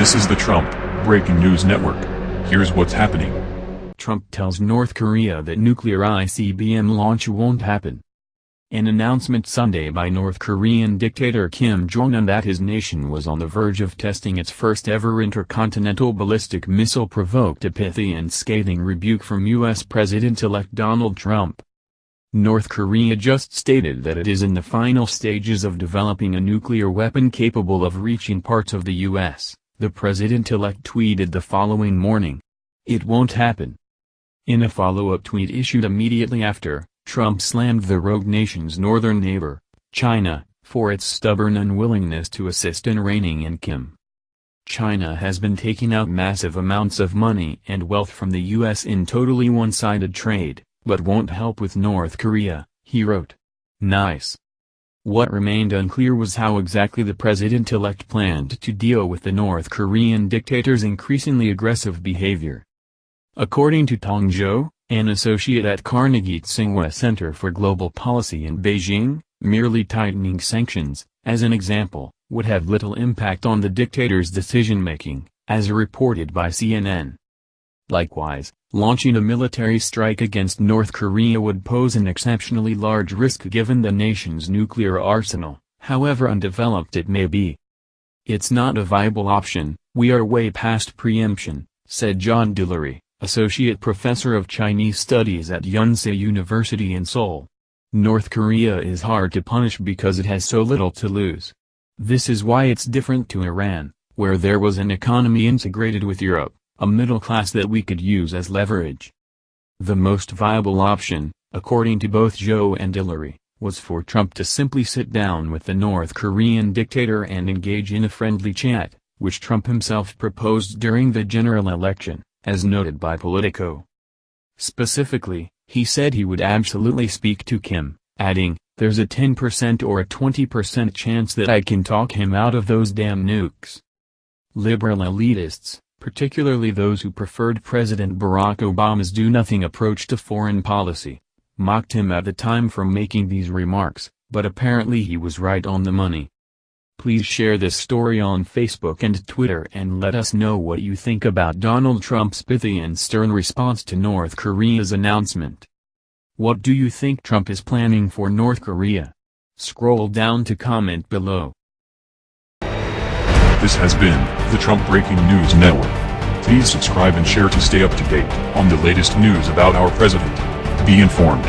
This is the Trump Breaking News Network. Here's what's happening. Trump tells North Korea that nuclear ICBM launch won't happen. An announcement Sunday by North Korean dictator Kim Jong-un that his nation was on the verge of testing its first-ever intercontinental ballistic missile provoked a pithy and scathing rebuke from U.S. President-elect Donald Trump. North Korea just stated that it is in the final stages of developing a nuclear weapon capable of reaching parts of the U.S., the president-elect tweeted the following morning. It won't happen. In a follow-up tweet issued immediately after, Trump slammed the rogue nation's northern neighbor, China, for its stubborn unwillingness to assist in reining in Kim. China has been taking out massive amounts of money and wealth from the U.S. in totally one-sided trade, but won't help with North Korea, he wrote. Nice. What remained unclear was how exactly the president-elect planned to deal with the North Korean dictator's increasingly aggressive behavior. According to Tong Zhao, an associate at Carnegie Tsinghua Center for Global Policy in Beijing, merely tightening sanctions, as an example, would have little impact on the dictator's decision-making, as reported by CNN. Likewise, launching a military strike against North Korea would pose an exceptionally large risk given the nation's nuclear arsenal, however undeveloped it may be. It's not a viable option, we are way past preemption, said John Delury, Associate Professor of Chinese Studies at Yonsei University in Seoul. North Korea is hard to punish because it has so little to lose. This is why it's different to Iran, where there was an economy integrated with Europe, a middle class that we could use as leverage. The most viable option, according to both Zhao and Delury, was for Trump to simply sit down with the North Korean dictator and engage in a friendly chat, which Trump himself proposed during the general election as noted by Politico. Specifically, he said he would absolutely speak to Kim, adding, there's a 10% or a 20% chance that I can talk him out of those damn nukes. Liberal elitists, particularly those who preferred President Barack Obama's do-nothing approach to foreign policy, mocked him at the time for making these remarks, but apparently he was right on the money. Please share this story on Facebook and Twitter and let us know what you think about Donald Trump's pithy and stern response to North Korea's announcement. What do you think Trump is planning for North Korea? Scroll down to comment below. This has been the Trump Breaking News Network. Please subscribe and share to stay up to date on the latest news about our president. Be informed.